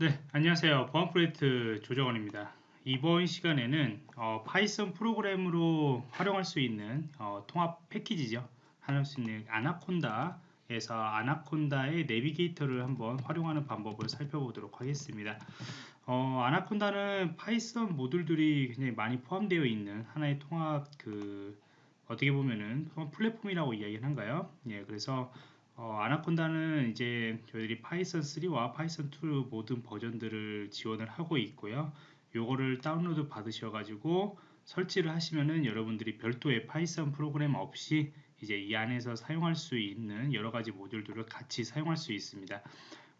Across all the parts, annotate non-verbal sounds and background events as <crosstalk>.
네, 안녕하세요. 보안 프로젝트 조정원입니다. 이번 시간에는 어, Python 프로그램으로 활용할 수 있는 어, 통합 패키지죠. 할 수 있는 Anaconda에서 Anaconda의 Navigator를 한번 활용하는 방법을 살펴보도록 하겠습니다. 어, Anaconda는 Python 모듈들이 굉장히 많이 포함되어 있는 하나의 통합 그 어떻게 보면은 플랫폼이라고 이야기를 한가요? 예, 그래서 어, Anaconda는 이제 저희들이 Python 3와 Python 2 모든 버전들을 지원을 하고 있고요. 요거를 다운로드 받으셔가지고 설치를 하시면은 여러분들이 별도의 Python 프로그램 없이 이제 이 안에서 사용할 수 있는 여러 가지 모듈들을 같이 사용할 수 있습니다.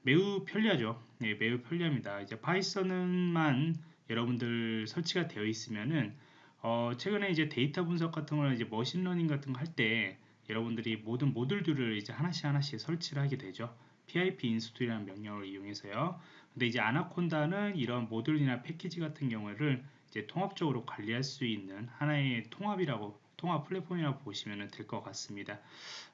매우 편리하죠. 네, 매우 편리합니다. 이제 Python만 여러분들 설치가 되어 있으면은 어, 최근에 이제 데이터 분석 같은 거나 이제 machine learning 같은 거 할 때 여러분들이 모든 모듈들을 이제 하나씩 하나씩 설치를 하게 되죠. pip 인스톨이라는 명령을 이용해서요. 근데 이제 Anaconda는 이런 모듈이나 패키지 같은 경우를 이제 통합적으로 관리할 수 있는 하나의 통합이라고 통합 플랫폼이라고 보시면 될 것 같습니다.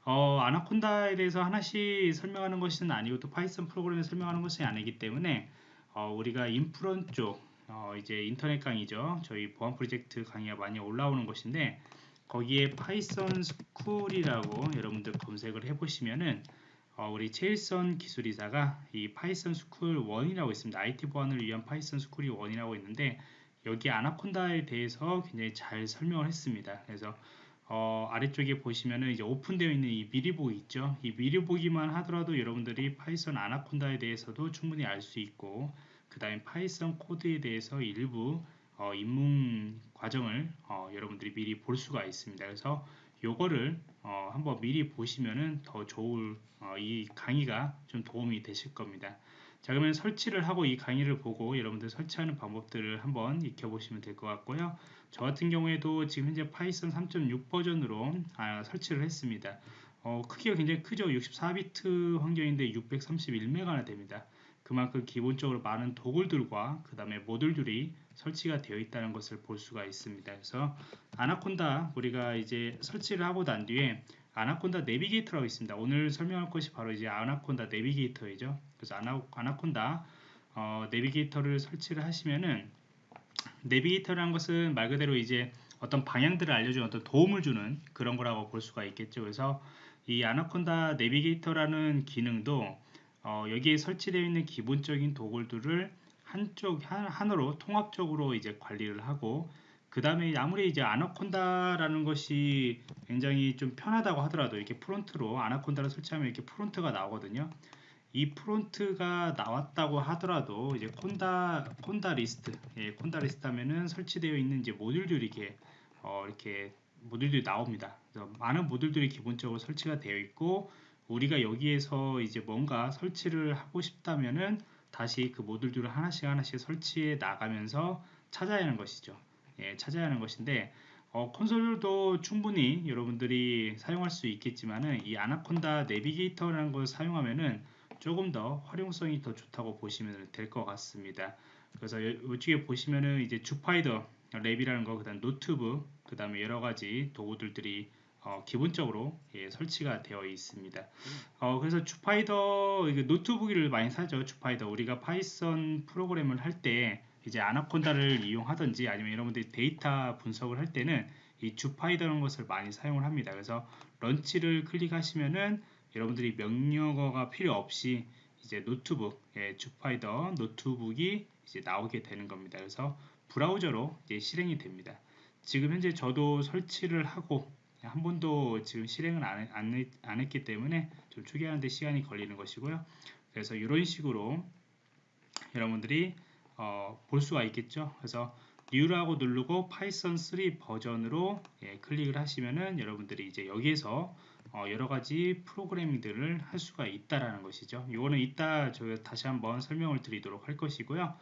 어, Anaconda에 대해서 하나씩 설명하는 것은 아니고 또 Python 프로그램을 설명하는 것이 아니기 때문에 어, 우리가 인프런 쪽 어, 이제 인터넷 강의죠. 저희 보안 프로젝트 강의가 많이 올라오는 것인데 거기에 Python School이라고 여러분들 검색을 해보시면은 어, 우리 최일선 기술이사가 이 Python School 1이라고 있습니다. IT 보안을 위한 Python School이 1이라고 있는데 여기 Anaconda에 대해서 굉장히 잘 설명을 했습니다. 그래서 어, 아래쪽에 보시면은 이제 오픈되어 있는 이 미리 보기 있죠. 이 미리 보기만 하더라도 여러분들이 Python Anaconda에 대해서도 충분히 알 수 있고 그 다음에 Python 코드에 대해서 일부 어, 입문 과정을 어, 여러분들이 미리 볼 수가 있습니다. 그래서 요거를 어, 한번 미리 보시면은 더 좋을 어, 이 강의가 좀 도움이 되실 겁니다. 자 그러면 설치를 하고 이 강의를 보고 여러분들 설치하는 방법들을 한번 익혀보시면 될 것 같고요. 저 같은 경우에도 지금 현재 Python 3.6 버전으로 아, 설치를 했습니다. 어, 크기가 굉장히 크죠. 64비트 환경인데 631메가나 됩니다. 그만큼 기본적으로 많은 도굴들과 그 다음에 모듈들이 설치가 되어 있다는 것을 볼 수가 있습니다. 그래서 아나콘다 우리가 이제 설치를 하고 난 뒤에 아나콘다 내비게이터라고 있습니다. 오늘 설명할 것이 바로 이제 아나콘다 내비게이터이죠. 그래서 아나, 아나콘다 어, 내비게이터를 설치를 하시면은 내비게이터라는 것은 말 그대로 이제 어떤 방향들을 알려주는 어떤 도움을 주는 그런 거라고 볼 수가 있겠죠. 그래서 이 Anaconda Navigator라는 기능도 어, 여기에 설치되어 있는 기본적인 도구들을 한쪽 한, 으로 통합적으로 이제 관리를 하고 그 다음에 아무리 이제 Anaconda라는 것이 굉장히 좀 편하다고 하더라도 이렇게 프롬프트로 Anaconda를 설치하면 이렇게 프롬프트가 나오거든요. 이 프롬프트가 나왔다고 하더라도 이제 conda conda list 예, conda list 하면은 설치되어 있는 이제 모듈들이 이렇게 어, 이렇게 모듈들이 나옵니다. 많은 모듈들이 기본적으로 설치가 되어 있고 우리가 여기에서 이제 뭔가 설치를 하고 싶다면은 다시 그 모듈들을 하나씩 하나씩 설치해 나가면서 찾아야 하는 것이죠. 예, 찾아야 하는 것인데 어, 콘솔도 충분히 여러분들이 사용할 수 있겠지만은 이 아나콘다 내비게이터라는 걸 사용하면은 조금 더 활용성이 더 좋다고 보시면 될 것 같습니다. 그래서 이쪽에 보시면은 이제 Jupyter Lab이라는 거, 그다음 노트북, 그다음에 여러 가지 도구들이 어, 기본적으로 예, 설치가 되어 있습니다. 어, 그래서 Jupyter Notebook을 많이 쓰죠. Jupyter 우리가 Python 프로그램을 할 때 이제 Anaconda를 <laughs> 이용하든지 아니면 여러분들이 데이터 분석을 할 때는 이 Jupyter라는 것을 많이 사용을 합니다. 그래서 Launch를 클릭하시면은 여러분들이 명령어가 필요 없이 이제 노트북, 예, Jupyter Notebook이 이제 나오게 되는 겁니다. 그래서 브라우저로 이제 실행이 됩니다. 지금 현재 저도 설치를 하고 한 번도 지금 실행을 안, 안, 안 했기 때문에 좀 초기화하는데 시간이 걸리는 것이고요. 그래서 이런 식으로 여러분들이 어, 볼 수가 있겠죠. 그래서 New라고 누르고 Python 3 버전으로 예, 클릭을 하시면은 여러분들이 이제 여기에서 어, 여러 가지 프로그래밍들을 할 수가 있다라는 것이죠. 이거는 이따 저 다시 한번 설명을 드리도록 할 것이고요.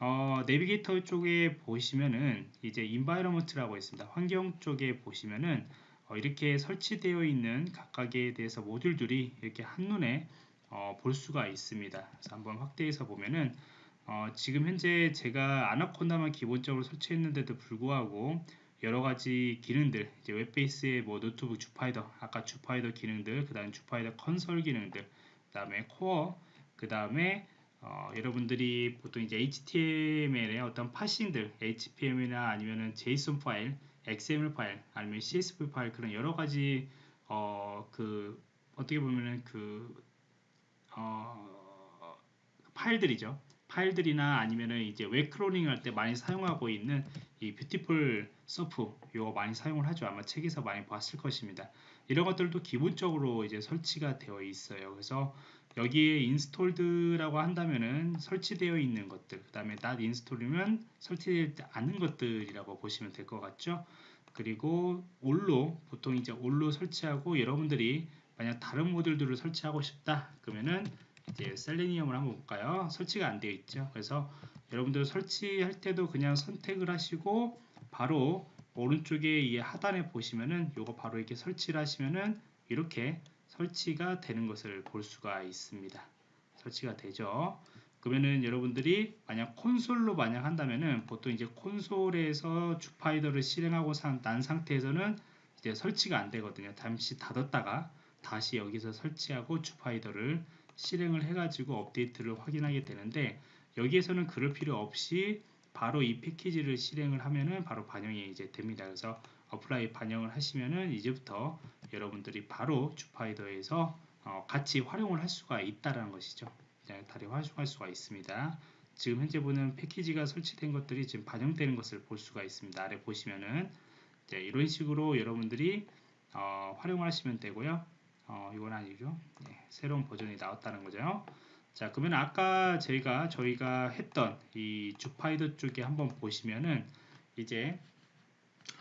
어, 내비게이터 쪽에 보시면은 이제 인바이러먼트라고 있습니다. 환경 쪽에 보시면은 어, 이렇게 설치되어 있는 각각에 대해서 모듈들이 이렇게 한눈에 어, 볼 수가 있습니다. 그래서 한번 확대해서 보면은 어, 지금 현재 제가 아나콘다만 기본적으로 설치했는데도 불구하고 여러 가지 기능들, 이제 web base의 뭐 Notebook Jupyter, 아까 Jupyter 기능들, 그 다음에 Jupyter console 기능들, 그 다음에 core, 그 다음에 어, 여러분들이 보통 이제 HTML의 어떤 parsing들, HTML이나 아니면은 JSON 파일, XML 파일, 아니면 CSV 파일 그런 여러 가지 어, 그 어떻게 보면은 그 어, 파일들이죠. 파일들이나 아니면은 이제 웹 crawling 할때 많이 사용하고 있는 이 Beautiful Soup 이거 많이 사용을 하죠. 아마 책에서 많이 봤을 것입니다. 이런 것들도 기본적으로 이제 설치가 되어 있어요. 그래서 여기에 installed라고 한다면은 설치되어 있는 것들, 그 다음에 not install이면 설치되지 않는 것들이라고 보시면 될 것 같죠. 그리고 all로 보통 이제 all로 설치하고 여러분들이 만약 다른 모듈들을 설치하고 싶다 그러면은 이제 Selenium을 한번 볼까요? 설치가 안 되어 있죠. 그래서 여러분들 설치할 때도 그냥 선택을 하시고 바로 오른쪽에 이 하단에 보시면은 요거 바로 이렇게 설치를 하시면은 이렇게 설치가 되는 것을 볼 수가 있습니다. 설치가 되죠. 그러면은 여러분들이 만약 콘솔로 만약 한다면은 보통 이제 콘솔에서 주파이더를 실행하고 난 상태에서는 이제 설치가 안 되거든요. 잠시 닫았다가 다시 여기서 설치하고 주파이더를 실행을 해가지고 업데이트를 확인하게 되는데 여기에서는 그럴 필요 없이 바로 이 패키지를 실행을 하면은 바로 반영이 이제 됩니다. 그래서 apply 반영을 하시면은 이제부터 여러분들이 바로 Jupyter에서 어 같이 활용을 할 수가 있다라는 것이죠. 다리 활용할 수가 있습니다. 지금 현재 보는 패키지가 설치된 것들이 지금 반영되는 것을 볼 수가 있습니다. 아래 보시면은 이런 식으로 여러분들이 어, 활용하시면 되고요. 어, 이건 아니죠. 네, 새로운 버전이 나왔다는 거죠. 자, 그러면 아까 저희가 저희가 했던 이 Jupyter 쪽에 한번 보시면은 이제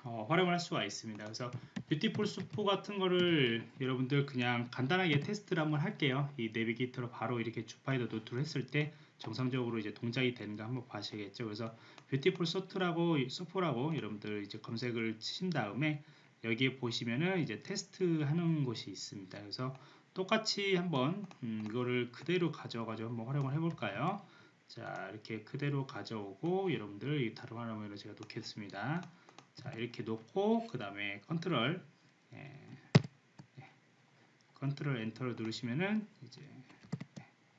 어, 활용을 할 수가 있습니다. 그래서 Beautiful Soup 같은 거를 여러분들 그냥 간단하게 테스트를 한번 할게요. 이 Navigator로 바로 이렇게 Jupyter Note를 했을 때 정상적으로 이제 동작이 되는가 한번 봐셔야겠죠. 그래서 Beautiful Soup라고 Soup라고 여러분들 이제 검색을 치신 다음에 여기에 보시면은 이제 테스트 하는 곳이 있습니다. 그래서 똑같이 한번 음, 이거를 그대로 가져가지고 한번 활용을 해볼까요? 자 이렇게 그대로 가져오고 여러분들 다른 화면으로 제가 놓겠습니다. 자 이렇게 놓고 그 다음에 컨트롤 예, 예, 컨트롤 엔터를 누르시면은 이제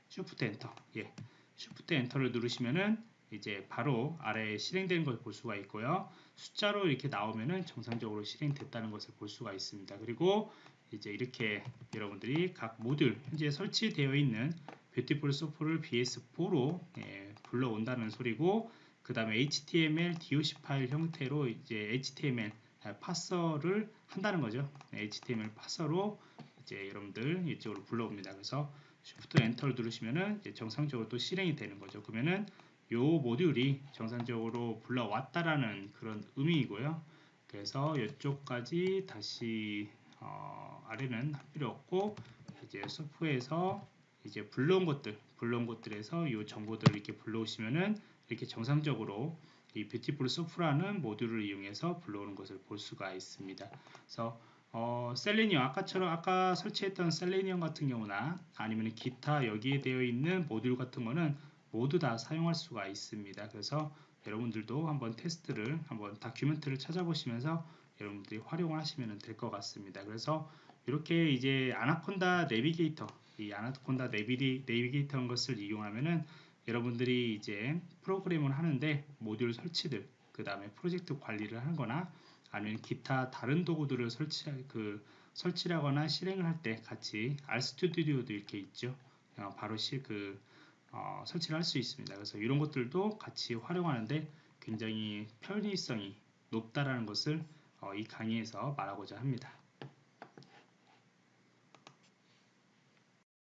쉬프트 엔터 예 쉬프트 엔터를 누르시면은 이제 바로 아래에 실행된 걸볼 수가 있고요. 숫자로 이렇게 나오면은 정상적으로 실행됐다는 것을 볼 수가 있습니다. 그리고 이제 이렇게 여러분들이 각 모듈 현재 설치되어 있는 Beautiful Soup를 BS4로 예, 불러온다는 소리고 그 다음에 HTML DOC 파일 형태로 이제 HTML 파서를 한다는 거죠. HTML 파서로 이제 여러분들 이쪽으로 불러옵니다. 그래서 Shift 엔터를 누르시면은 정상적으로 또 실행이 되는 거죠. 그러면은 요 모듈이 정상적으로 불러왔다라는 그런 의미이고요. 그래서 이쪽까지 다시 어, 아래는 할 필요 없고 이제 소프에서 이제 불러온 것들 불러온 것들에서 이 정보들을 이렇게 불러오시면은 이렇게 정상적으로 이 뷰티풀 소프라는 모듈을 이용해서 불러오는 것을 볼 수가 있습니다. 그래서 어, 셀레니엄 아까처럼 아까 설치했던 셀레니엄 같은 경우나 아니면 기타 여기에 되어 있는 모듈 같은 거는 모두 다 사용할 수가 있습니다. 그래서 여러분들도 한번 테스트를 한번 다큐멘트를 찾아보시면서 여러분들이 활용을 하시면 될 것 같습니다. 그래서 이렇게 이제 아나콘다 내비게이터 이 아나콘다 내비리, 내비게이터인 것을 이용하면은 여러분들이 이제 프로그램을 하는데 모듈 설치들 그 다음에 프로젝트 관리를 하거나 아니면 기타 다른 도구들을 설치 그 설치하거나 실행을 할 때 같이 RStudi오도 이렇게 있죠. 어, 바로 실그 어, 설치를 할 수 있습니다. 그래서 이런 것들도 같이 활용하는데 굉장히 편의성이 높다라는 것을 어, 이 강의에서 말하고자 합니다.